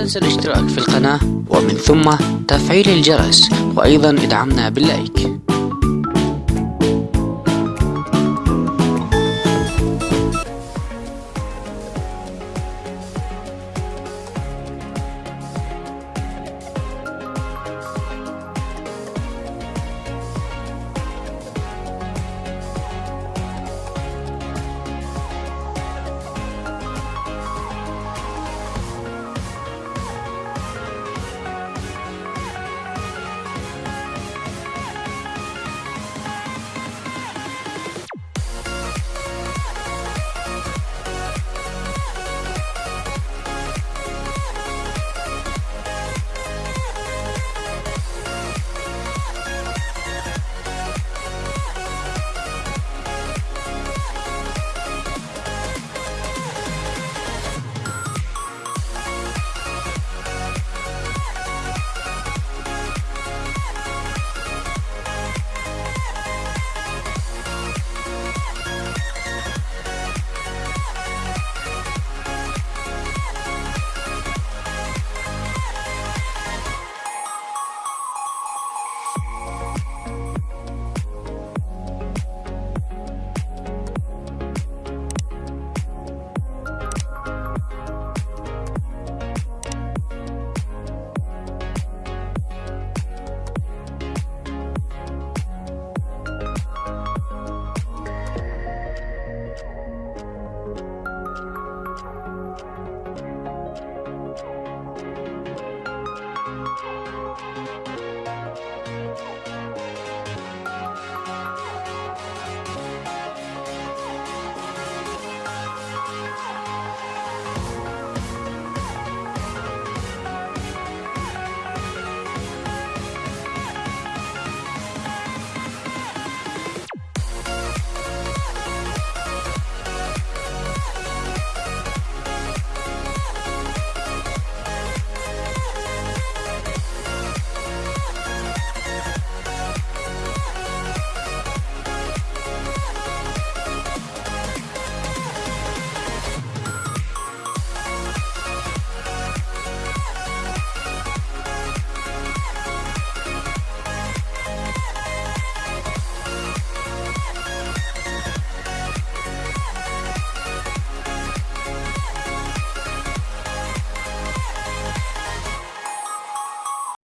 تنسى الاشتراك في القناة ومن ثم تفعيل الجرس وأيضا ادعمنا باللايك